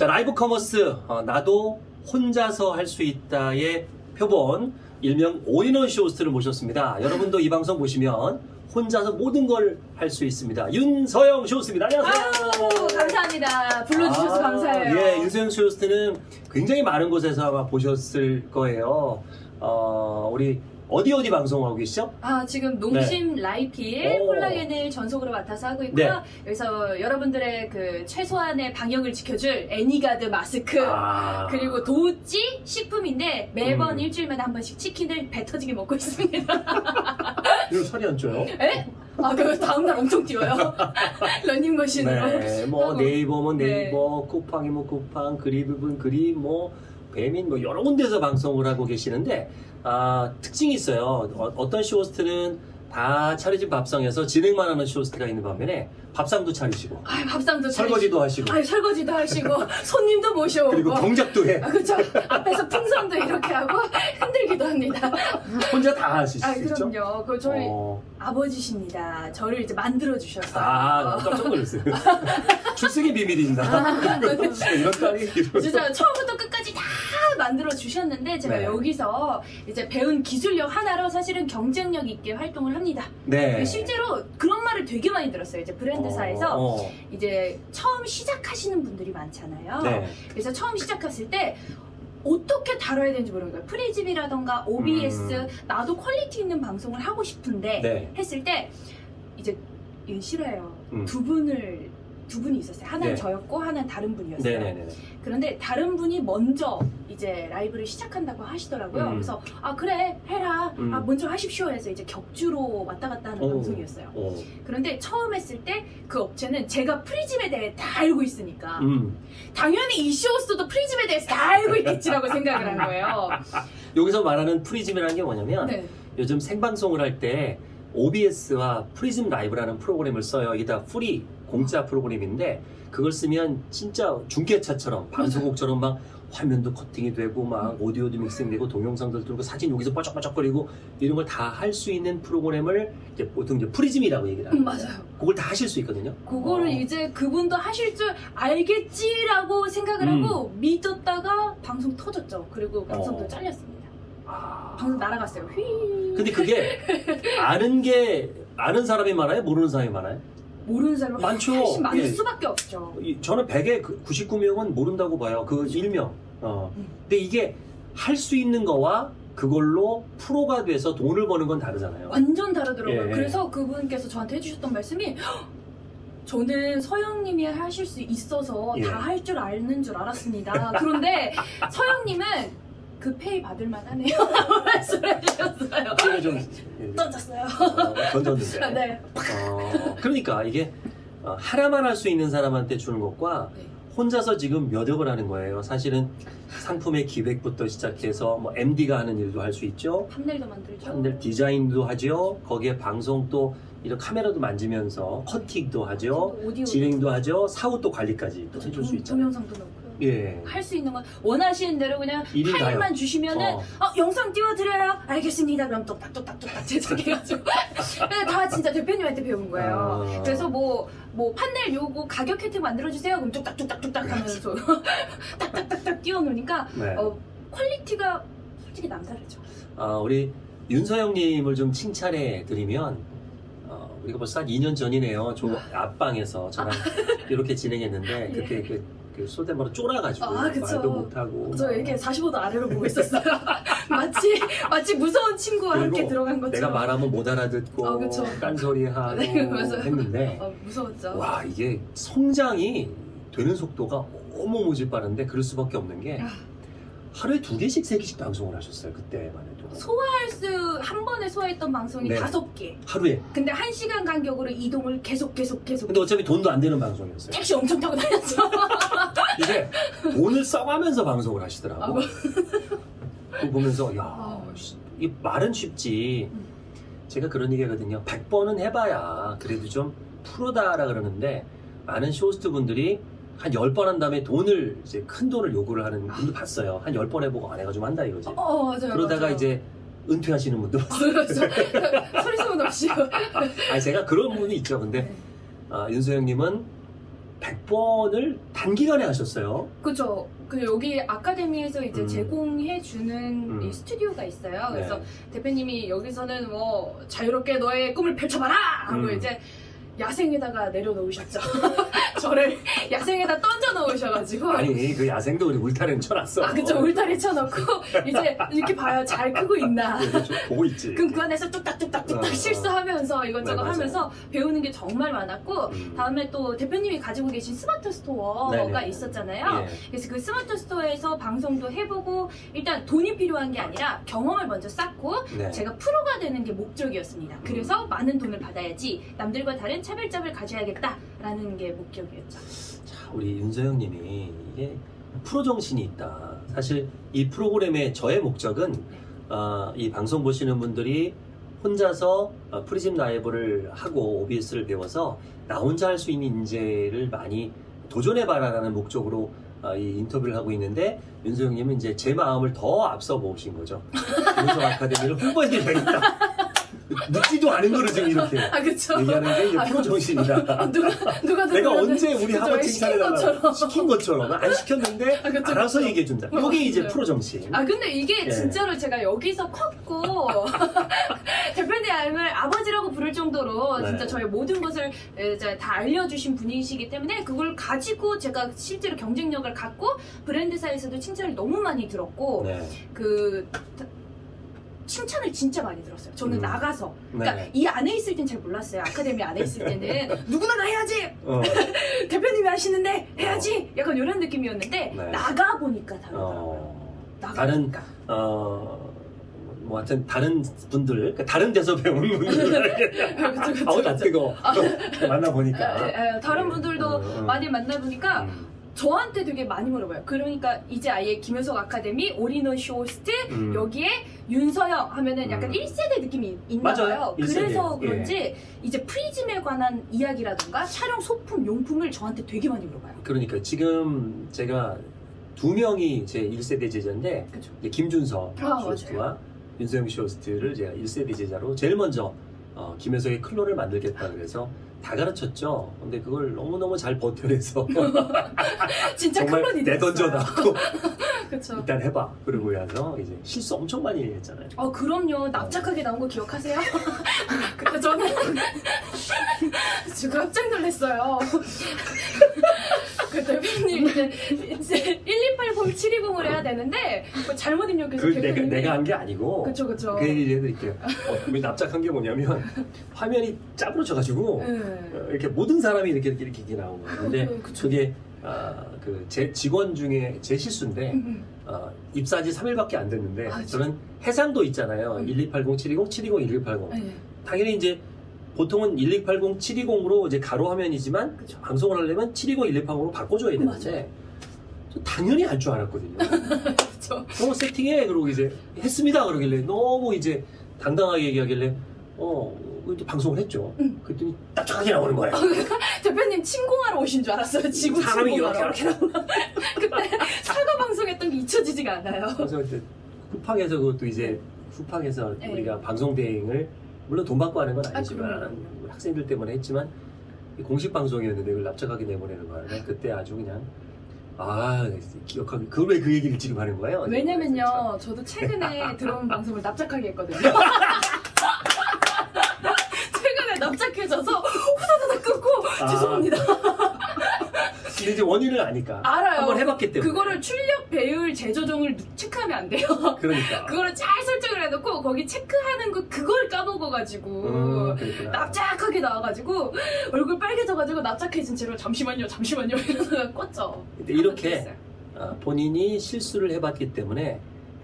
자, live commerce 어, 나도 혼자서 할 수 있다의 표본 일명 올인원 쇼호스트를 모셨습니다. 여러분도 이 방송 보시면 혼자서 모든 걸 할 수 있습니다. 윤서영 쇼호스트입니다. 안녕하세요. 아우, 감사합니다. 불러주셔서 아, 감사해요. 예, 윤서영 쇼호스트는 굉장히 많은 곳에서 아마 보셨을 거예요. 어, 우리 어디 어디 방송하고 계시죠? 아, 지금 농심 라이필 네. 오. 콜라겐을 전속으로 맡아서 하고 있고요. 네. 여기서 여러분들의 그 최소한의 방역을 지켜줄 애니가드 마스크. 아, 그리고 도우찌 식품인데 매번 음. 일주일마다 한 번씩 치킨을 배 터지게 먹고 있습니다. 이거 살이 안 쪄요? 에? 아, 그 다음날 엄청 뛰어요. 러닝머신으로. 네, 뭐. 네이버면 네. 네이버, 쿠팡이면 쿠팡, 그립이면 그립, 뭐 배민 뭐 여러 군데서 방송을 하고 계시는데 아, 특징이 있어요. 어, 떤 쇼호스트는 다 차려진 밥상에서 진행만 하는 쇼호스트가 있는 반면에 밥상도 차리시고 아, 밥상도 설거지도 하시고 아, 설거지도 하시고 손님도 모셔오고. 그리고 경작도 해. 아, 그쵸. 앞에서 풍선도 이렇게 하고 흔들기도 합니다. 혼자 다수 아? 그럼요. 그 저희 어, 아버지십니다. 저를 이제 만들어 주셨어요. 아, 나 깜짝 놀랐어요. 출생의 비밀입니다. 이런 딸이 이런. 아. 진짜 처음부터 끝까지 다 만들어 주셨는데 제가 네. 여기서 이제 배운 기술력 하나로 사실은 경쟁력 있게 활동을 합니다. 네. 실제로 그런 말을 되게 많이 들었어요. 이제 브랜드사에서 어, 어. 이제 처음 시작하시는 분들이 많잖아요. 네. 그래서 처음 시작했을 때 어떻게 다뤄야 되는지 모르는 거예요. 프리즘이라던가 OBS 음. 나도 quality 있는 방송을 하고 싶은데 네. 했을 때 이제 싫어요. 음. 두 분을 두 분이 있었어요. 하나는 네. 저였고 하나는 다른 분이었어요. 네네네. 그런데 다른 분이 먼저 이제 라이브를 시작한다고 하시더라고요. 음. 그래서 아 그래 해라. 음. 아 먼저 하십시오 해서 이제 격주로 왔다 갔다 하는 오. 방송이었어요. 어. 그런데 처음 했을 때 그 업체는 제가 프리즘에 대해 다 알고 있으니까 음. 당연히 이 쇼호스트도 프리즘에 대해서 다 알고 있겠지라고 생각을 한 거예요. 여기서 말하는 프리즘이라는 게 뭐냐면 네. 요즘 생방송을 할 때 OBS와 프리즘 라이브라는 프로그램을 써요. 이게 다 free 공짜 프로그램인데 그걸 쓰면 진짜 중계차처럼 방송국처럼 막 화면도 커팅이 되고 막 오디오도 믹싱되고 동영상도 들고 사진 여기서 뻐쩍뻐쩍거리고 이런 걸 다 할 수 있는 프로그램을 이제 보통 이제 프리즘이라고 얘기를 음, 합니다. 맞아요. 그걸 다 하실 수 있거든요. 그거를 어. 이제 그분도 하실 줄 알겠지라고 생각을 음. 하고 믿었다가 방송 터졌죠. 그리고 방송도 어. 잘렸습니다. 아. 방송 날아갔어요. 휘. 근데 그게 아는 게 아는 사람이 많아요? 모르는 사람이 많아요? 모르는 사람이 많죠. 훨씬 많을 예. 수밖에 없죠. 이- 저는 100에 99명은 모른다고 봐요. 그 일명. 어. 음. 근데 이게 할 수 있는 거와 그걸로 프로가 돼서 돈을 버는 건 다르잖아요. 완전 다르더라고요. 예. 그래서 그분께서 저한테 해주셨던 말씀이 "헉, 저는 서영님이 하실 수 있어서 예. 다할 줄 아는 줄 알았습니다. 그런데 서영님은 그 페이 받을 만 하네요. 말씀을 해주셨어요. 제가 좀 예, 던졌어요. 어, 던졌는데. 네. 어, 그러니까 이게 어, 하나만 할 수 있는 사람한테 주는 것과 네. 혼자서 지금 몇 억을 하는 거예요. 사실은 상품의 기획부터 시작해서 뭐 MD가 하는 일도 할 수 있죠. 판넬도 만들죠. 판넬 디자인도 하죠. 거기에 방송 또 이런 카메라도 만지면서 커팅도 하죠. 오디오 진행도 하죠. 사후 또 관리까지 또 해줄 수 있잖아요. 동영상도 넣고요. 예. 할 수 있는 건 원하시는 대로 그냥. 파일만 주시면은 어. 어, 영상 띄워드려요. 알겠습니다. 그럼 똑딱똑딱똑딱 제작해가지고. 다 진짜 대표님한테 배운 거예요. 아. 그래서 뭐, 뭐, 판넬 요거 가격 혜택 만들어주세요. 그럼 뚝딱뚝딱뚝딱 하면서 딱딱딱딱 띄워놓으니까, 네. 어, quality가 솔직히 남다르죠. 아, 우리 윤서영님을 좀 칭찬해 드리면, 어, 우리가 벌써 한 2년 전이네요. 저 앞방에서 저랑 이렇게 진행했는데, 예. 그때 그, 그 소대마로 쫄아가지고 아. 말도 못하고. 저 이렇게 45도 아래로 보고 있었어요. 마치, 마치 무서운 친구와 함께 들어간 것처럼. 내가 말하면 못 알아듣고 어, 그쵸. 딴소리하고 네. 했는데 어, 무서웠죠. 와 이게 성장이 되는 속도가 어마무지 빠른데 그럴 수밖에 없는 게 아. 하루에 두 개씩 세 개씩 방송을 하셨어요 그때만 해도 소화할 수, 한 번에 소화했던 방송이 네. 다섯 개. 하루에 근데 한 시간 간격으로 이동을 계속 계속 계속. 근데 어차피 돈도 안 되는 방송이었어요 택시 엄청 타고 다녔죠. 이게 돈을 써가면서 방송을 하시더라고. 그거 보면서 야 아. 씨, 이 말은 쉽지 음. 제가 그런 얘기 하거든요 100번은 해봐야 그래도 좀 프로다라 그러는데 많은 쇼호스트 분들이 한 10번 한 다음에 돈을 이제 큰 돈을 요구를 하는 분도 봤어요 한 10번 해보고 안 해가지고 한다 이거지 어, 맞아요. 그러다가 맞아요. 이제 은퇴하시는 분도 봤어요 그렇죠. 소리 소문 없이. 아니 제가 그런 분이 있죠 근데 네. 아, 윤서영님은 100번을 단기간에 하셨어요. 그죠. 그 여기 아카데미에서 이제 음. 제공해 주는 음. 이 스튜디오가 있어요. 그래서 네. 대표님이 여기서는 뭐 자유롭게 너의 꿈을 펼쳐봐라 하고 음. 이제 야생에다가 내려놓으셨죠. 저를 야생에다 던져 놓으셔가지고. 아니 그 야생도 우리 울타리는 쳐놨어. 아, 그쵸. 울타리 쳐놓고, 이제 이렇게 봐요. 잘 크고 있나. 네, 좀 보고 있지. 그럼 그 안에서 뚝딱뚝딱 뚝딱 어, 어. 실수하면서 이것저것 네. 하면서 배우는 게 정말 많았고, 음. 다음에 또 대표님이 가지고 계신 스마트 스토어가 네네. 있었잖아요. 예. 그래서 그 스마트 스토어에서 방송도 해보고, 일단 돈이 필요한 게 아니라 경험을 먼저 쌓고, 네. 제가 프로가 되는 게 목적이었습니다. 그래서 많은 돈을 받아야지 남들과 다른 차별점을 가져야겠다라는 게 목적이었죠. 자, 우리 윤서영님이 이게 프로 정신이 있다. 사실 이 프로그램의 저의 목적은 어, 이 방송 보시는 분들이 혼자서 어, 프리즘 라이브를 하고 OBS를 배워서 나 혼자 할 수 있는 인재를 많이 도전해봐라라는 목적으로 어, 이 인터뷰를 하고 있는데 윤서영님은 이제 제 마음을 더 앞서 보신 거죠. 윤성 아카데미를 홍보해드려야겠다. 묻지도 않은 거를 지금 이렇게 아. 얘기하는 게 이제 프로 아유, 정신이다. 누가, 누가 내가 언제 우리 시킨 칭찬해 달라 것처럼. 시킨 것처럼 안 시켰는데 아, 그쵸, 알아서 그쵸. 얘기해 준다. 어, 이게 이제 맞아요. 프로 정신. 아 근데 이게 예. 진짜로 제가 여기서 컸고 대표님을 아버지라고 부를 정도로 네. 진짜 저의 모든 것을 다 알려주신 분이시기 때문에 그걸 가지고 제가 실제로 경쟁력을 갖고 브랜드사에서도 칭찬을 너무 많이 들었고 네. 그 다- 칭찬을 진짜 많이 들었어요. 저는 음. 나가서 그러니까 네. 이 안에 있을 땐 잘 몰랐어요. 아카데미 안에 있을 때는 누구나 다 해야지 어, 대표님이 하시는데 해야지 약간 이런 느낌이었는데 네. 나가 보니까 다르더라고요. 어, 나가 다른- 보니까. 어, 뭐 하여튼 다른 분들, 그러니까 다른 데서 배운 분들. 아우, 나. 뜨거. 만나보니까. 에, 에, 다른 네. 분들도 어, 어. 많이 만나보니까 음, 저한테 되게 많이 물어봐요. 그러니까 이제 아예 김효석 아카데미 올인원 쇼호스트 음. 여기에 윤서영 하면은 약간 음. 1세대 느낌이 있나 맞아요. 봐요. 일세대. 그래서 예. 그런지 이제 프리즘에 관한 이야기라던가 촬영 소품, 용품을 저한테 되게 많이 물어봐요. 그러니까 지금 제가 두 명이 제 1세대 제자인데? 이제 김준서 아, 쇼호스트와 윤서영 쇼호스트를 제가 1세대 제자로 제일 먼저 어, 김효석의 클론을 만들겠다 그래서 다 가르쳤죠. 근데 그걸 너무너무 잘 버텨내서 진짜 정말 클론이 내던져 놨고 그쵸. 일단 해봐. 그러고 나서 이제 실수 엄청 많이 했잖아요. 어 그럼요 납작하게 나온 거 기억하세요? 그때 저는 저 깜짝 놀랐어요 그 대표님 이제, 이제 1280720을 해야 되는데 뭐 잘못 입력해서 그 내가, 대표님이 내가 한 게 아니고 그쵸 그쵸 그 얘기 해드릴게요. 어, 왜 납작한 게 뭐냐면 화면이 짜부러져가지고 네. 어, 이렇게 모든 사람이 이렇게 이렇게, 이렇게 나온 거예요. 근데 그- 그쵸. 그게 아, 그제 직원 중에 제 실수인데 음, 어, 입사한 지 3일밖에 안 됐는데 아, 저는 해상도 있잖아요. 음. 1280720, 720, 1180. 음. 네. 당연히 이제 보통은 1280, 720으로 이제 가로 화면이지만 그쵸. 방송을 하려면 720, 1280으로 바꿔줘야 되는데. 저 당연히 할줄 알았거든요. 어 세팅해 그러고 이제 했습니다 그러길래 너무 이제 당당하게 얘기하길래 어 이제 방송을 했죠. 응. 그랬더니 납작하게 나오는 거예요. 대표님 침공하러 오신 줄 알았어요 지구 사람이 이렇게 이렇게 나오는 그때 사과 방송했던 게 잊혀지지가 않아요 그래서 이제 후팡에서 그것도 이제 후팡에서 네. 우리가 방송 대행을 물론 돈 받고 하는 건 아, 아니지만. 우리 학생들 때문에 했지만 이 공식 방송이었는데 그걸 납작하게 내보내는 거야. 그때 아주 그냥 아 기억하기 그걸 왜 그 얘기를 지금 하는 거예요? 왜냐면요, 저도 최근에 들어온 방송을 납작하게 했거든요. 최근에 납작해져서 후다다닥 끊고 아. 죄송합니다. 근데 이제 원인을 아니까 알아요. 한번 해봤기 때문에 그거를 출력 배율 재조정을 체크하면 안 돼요. 그러니까 그거를 잘 해놓고 거기 체크하는 거 그걸 까먹어가지고 음, 그랬구나. 납작하게 나와가지고 얼굴 빨개져가지고 납작해진 채로 잠시만요, 잠시만요 이러다가. 근데 이렇게. 아, 본인이 실수를 해봤기 때문에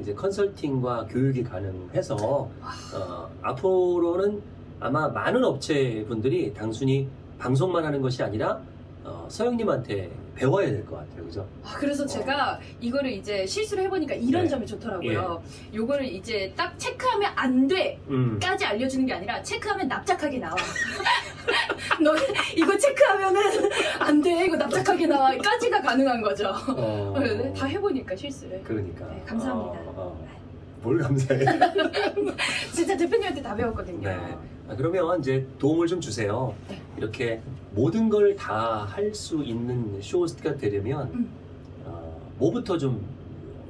이제 컨설팅과 교육이 가능해서 어, 앞으로는 아마 많은 업체분들이 단순히 방송만 하는 것이 아니라 어, 서영님한테 배워야 될 것 같아요, 그죠? 아, 그래서 제가 이거를 이제 실수를 해보니까 이런 네. 점이 좋더라고요. 요거를 이제 딱 체크하면 안 돼! 음. 까지 알려주는 게 아니라 체크하면 납작하게 나와. 너 이거 체크하면은 안 돼! 이거 납작하게 나와! 까지가 가능한 거죠. 어, 네, 다 해보니까 실수를. 그러니까. 네, 감사합니다. 어, 어. 뭘 감사해? 진짜 대표님한테 다 배웠거든요. 네. 아, 그러면 이제 도움을 좀 주세요. 네. 이렇게 모든 걸 다 할 수 있는 쇼호스트가 되려면 음. 어, 뭐부터 좀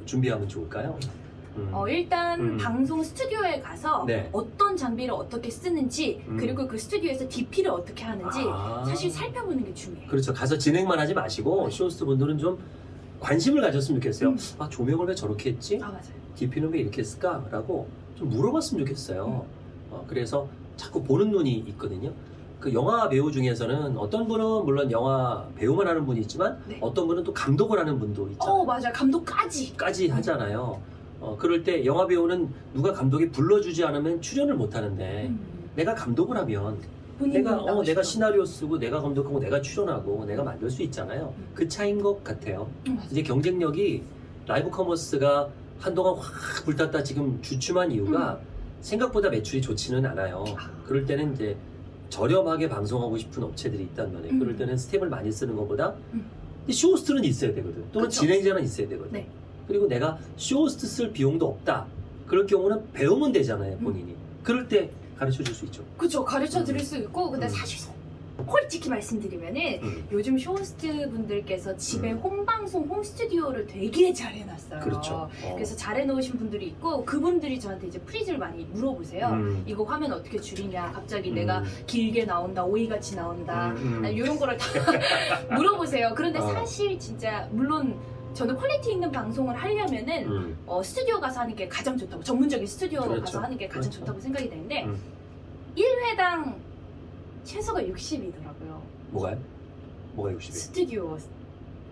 준비하면 좋을까요? 음. 어, 일단 음. 방송 스튜디오에 가서 네. 어떤 장비를 어떻게 쓰는지 음. 그리고 그 스튜디오에서 DP를 어떻게 하는지 아. 사실 살펴보는 게 중요해요. 그렇죠. 가서 진행만 하지 마시고 쇼호스트 분들은 좀 관심을 가졌으면 좋겠어요. 음. 아 조명을 왜 저렇게 했지? 아 맞아요. DP는 왜 이렇게 했을까?라고 좀 물어봤으면 좋겠어요. 음. 어, 그래서 자꾸 보는 눈이 있거든요. 그 영화 배우 중에서는 어떤 분은 물론 영화 배우만 하는 분이 있지만 네. 어떤 분은 또 감독을 하는 분도 있잖아요. 어 맞아요. 감독까지. 까지 하잖아요. 어, 그럴 때 영화 배우는 누가 감독이 불러주지 않으면 출연을 못 하는데 음. 내가 감독을 하면 내가 어. 내가 시나리오 쓰고 내가 감독하고 내가 출연하고 내가 만들 수 있잖아요. 음. 그 차인 것 같아요. 음. 이제 경쟁력이 live commerce가 한동안 확 불탔다 지금 주춤한 이유가 생각보다 매출이 좋지는 않아요. 음. 아. 그럴 때는 이제 저렴하게 방송하고 싶은 업체들이 있단 말이에요. 음. 그럴 때는 스텝을 많이 쓰는 것보다 음. 쇼호스트는 있어야 되거든. 또는 그쵸. 진행자는 있어야 되거든. 네. 그리고 내가 쇼호스트 쓸 비용도 없다. 그럴 경우는 배우면 되잖아요, 음. 본인이. 그럴 때 가르쳐 줄 수 있죠. 그쵸 가르쳐 드릴 수 있고 근데 음. 사실 솔직히 말씀드리면은 음. 요즘 쇼호스트 분들께서 집에 음. 홈방송 홈스튜디오를 되게 잘 해놨어요. 그렇죠. 어. 그래서 잘 해놓으신 분들이 있고 그분들이 저한테 이제 프리즘을 많이 물어보세요. 음. 이거 화면 어떻게 줄이냐 갑자기 음. 내가 길게 나온다 오이같이 나온다 음, 음. 이런 거를 다 물어보세요. 그런데 어. 사실 진짜 물론 저는 quality 있는 방송을 하려면은 음. 어, 스튜디오 가서 하는 게 가장 좋다고 전문적인 스튜디오 그렇죠. 가서 하는 게 가장 그렇죠. 좋다고 생각이 되는데 음. 1회당 최소가 60이더라고요. 뭐가요? 뭐가 60이? 스튜디오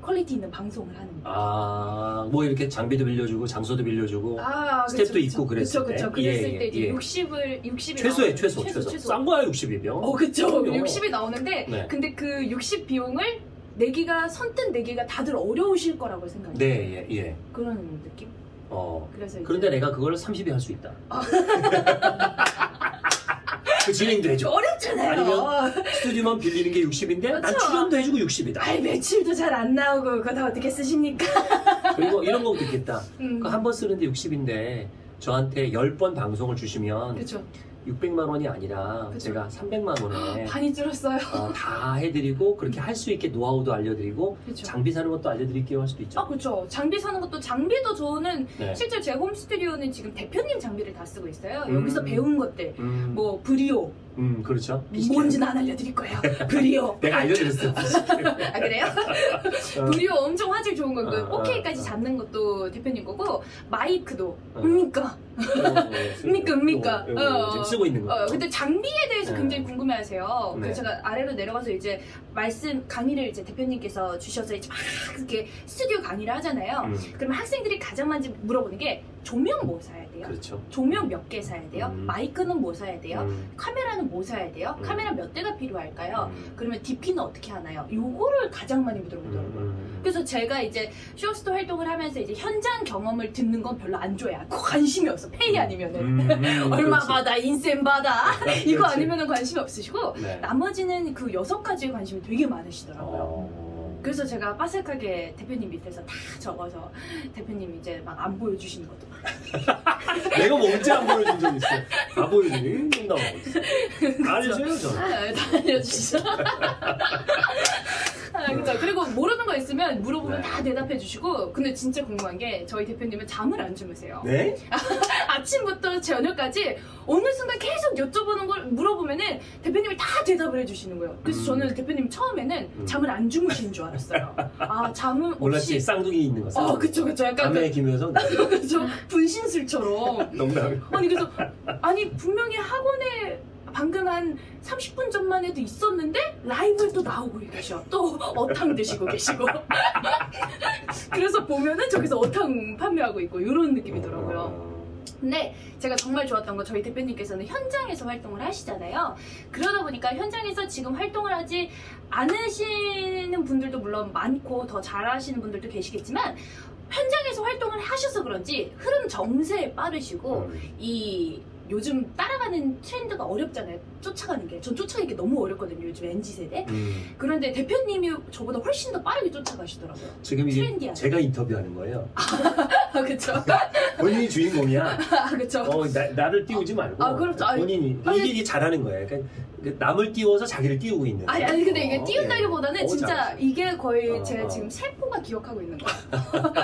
quality 있는 방송을 하는 거. 아, 뭐 이렇게 장비도 빌려주고 장소도 빌려주고 아, 스태프도 있고 그랬을 그쵸, 그쵸. 때? 그랬을 예, 때 이제 예. 60을 60이 최소에 나오는- 최소 최소, 싼 거야 60이면. 어, 그쵸. 그럼요. 60이 나오는데 네. 근데 그 60 비용을 내기가 선뜻 내기가 다들 어려우실 거라고 생각해요. 네, 예, 예. 그런 느낌. 어. 그래서 그런데 내가 그걸 30이 할 수 있다. 아. 그 진행도 해줘. 어렵잖아요. 아니면 스튜디오만 빌리는 게 60인데 난 그쵸. 출연도 해주고 60이다. 아이 매출도 잘 안 나오고 그거 다 어떻게 쓰십니까? 그리고 이런 것도 있겠다. 음. 한번 쓰는데 60인데 저한테 10번 방송을 주시면 그렇죠. 600만 원이 아니라 그쵸. 제가 300만 원에 많이 줄었어요. 어, 다 해드리고 그렇게 할 수 있게 노하우도 알려드리고 그렇죠. 장비 사는 것도 알려드릴게요 할 수도 있죠. 아 그렇죠. 장비 사는 것도 장비도 저는 네. 실제 제 홈 스튜디오는 지금 대표님 장비를 다 쓰고 있어요. 음. 여기서 배운 것들 음, 뭐 브리오 음 그렇죠. 뭔지는 안 알려드릴 거예요. 브리오. 내가 알려드렸어. 아 그래요? 브리오 엄청 화질 좋은 거, 그 어, 어, 4K까지 어. 잡는 것도 대표님 거고 마이크도 어. 이거, 이거 어, 지금 쓰고 있는 거. 어, 근데 장비에 대해서 네. 굉장히 궁금해하세요. 네. 그래서 제가 아래로 내려가서 이제 말씀 강의를 이제 대표님께서 주셔서 이제 막 이렇게 스튜디오 강의를 하잖아요. 음, 그러면 학생들이 가장 많이 물어보는 게 조명 뭐 사야 돼요? 그렇죠. 조명 몇 개 사야 돼요? 음. 마이크는 뭐 사야 돼요? 음, 카메라는 뭐 사야 돼요? 음. 카메라 몇 대가 필요할까요? 음, 그러면 DP는 어떻게 하나요? 요거를 가장 많이 음, 물어보더라고요. 음. 그래서 제가 이제 쇼스토 활동을 하면서 이제 현장 경험을 듣는 건 별로 안 좋아해요. 관심이 없어. 페이 아니면은. 음, 음, 얼마 그렇지. 받아, 인센 받아. 이거 그렇지. 아니면은 관심이 없으시고, 네. 나머지는 그 여섯 가지에 관심이 되게 많으시더라고요. 어. 그래서 제가 빠삭하게 대표님 밑에서 다 적어서 대표님 이제 막 안 보여주시는 것도. 내가 뭐 언제 안 보여준 적 있어? 다 보여주니? 좀 나오고 있어. 다 알려줘요, 저는. 아, 다 알려주시죠. 아, 그죠. 그리고 모르는 거 있으면 물어보면 네. 다 대답해 주시고, 근데 진짜 궁금한 게 저희 대표님은 잠을 안 주무세요. 네? 아침부터 저녁까지 어느 순간 계속 여쭤보는 걸 물어보면은 대표님이 다 대답을 해 주시는 거예요. 그래서 음. 저는 대표님 처음에는 음. 잠을 안 주무시는 줄 알았어요. 아, 잠은 몰랐지? 없이. 쌍둥이 있는 거. 어. 그쵸, 그쵸. 약간 남의 김효성. 그, 그쵸. 분신술처럼. 농담. 아니, 그래서, 아니, 분명히 학원에 방금 한 30분 전만 해도 있었는데 라이브에 또 나오고 계셔. 또 어탕 드시고 계시고. 그래서 보면은 저기서 어탕 판매하고 있고 이런 느낌이더라고요. 어. 근데 제가 정말 좋았던 건 저희 대표님께서는 현장에서 활동을 하시잖아요. 그러다 보니까 현장에서 지금 활동을 하지 않으시는 분들도 물론 많고 더 잘하시는 분들도 계시겠지만 현장에서 활동을 하셔서 그런지 흐름 정세에 빠르시고 음. 이 요즘 따라가는 트렌드가 어렵잖아요. 쫓아가는 게. 전 쫓아가는 게 너무 어렵거든요. 요즘 NZ 세대. 음, 그런데 대표님이 저보다 훨씬 더 빠르게 쫓아가시더라고요. 지금 이게 트렌디한. 제가 인터뷰하는 거예요. 아 그쵸. 본인이 주인공이야. 아 그쵸. 어, 나, 나를 띄우지 말고 아, 그렇죠. 아니, 본인이 아니, 이게, 잘하는 거예요. 그러니까 그 남을 띄워서 자기를 띄우고 있는. 아니, 아니 근데 이게 어, 띄운다기보다는 예. 어, 진짜. 이게 거의 어, 제가 어. 지금 세포가 기억하고 있는 거예요.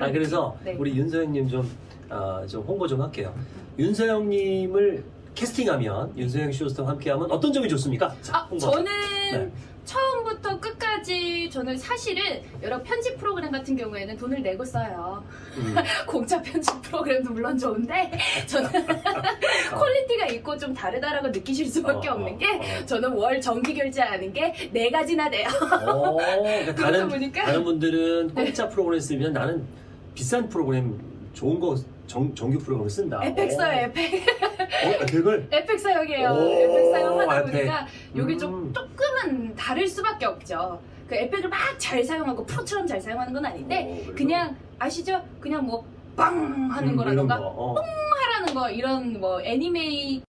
아 그래서 네. 우리 윤서영님 좀, 아, 좀 홍보 좀 할게요. 윤서영님을 캐스팅하면 윤서영 쇼스타와 함께하면 어떤 점이 좋습니까? 자, 아. 저는 네. 처음부터 끝까지 저는 사실은 여러 편집 프로그램 같은 경우에는 돈을 내고 써요. 음. 공짜 편집 프로그램도 물론 좋은데 저는 quality가 있고 좀 다르다라고 느끼실 수밖에 어, 없는 어, 게 어. 저는 월 정기 결제하는 게 네 가지나 돼요. 어, 그러니까 다른 보니까 다른 분들은 공짜 프로그램 쓰면 나는 비싼 프로그램 좋은 거 정, 정규 프로그램 쓴다. 에펙 써요, 어, 에펙. 어, 그걸 에펙 사용해요. 오, 에펙 사용하다 에펙. 보니까 이게 좀 음. 조금은 다를 수밖에 없죠. 그 에펙을 막 잘 사용하고 프로처럼 잘 사용하는 건 아닌데 어, 그래도- 그냥 아시죠? 그냥 뭐 빵 하는 음, 거라던가 거, 어. 하라는 거 이런 뭐 애니메이